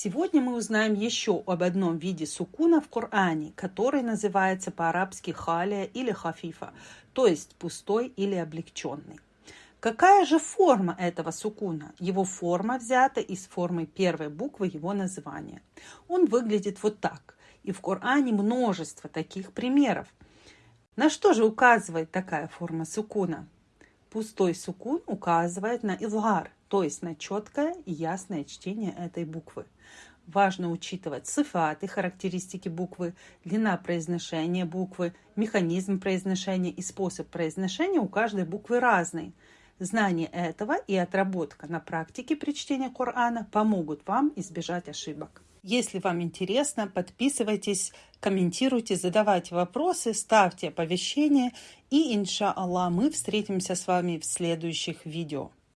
Сегодня мы узнаем еще об одном виде сукуна в Коране, который называется по-арабски халия или хафифа, то есть пустой или облегченный. Какая же форма этого сукуна? Его форма взята из формы первой буквы его названия. Он выглядит вот так. И в Коране множество таких примеров. На что же указывает такая форма сукуна? Пустой сукун указывает на изгар, то есть на четкое и ясное чтение этой буквы. Важно учитывать сифаты, характеристики буквы, длина произношения буквы, механизм произношения и способ произношения у каждой буквы разный. Знание этого и отработка на практике при чтении Корана помогут вам избежать ошибок. Если вам интересно, подписывайтесь, комментируйте, задавайте вопросы, ставьте оповещения. И, иншаллах, мы встретимся с вами в следующих видео.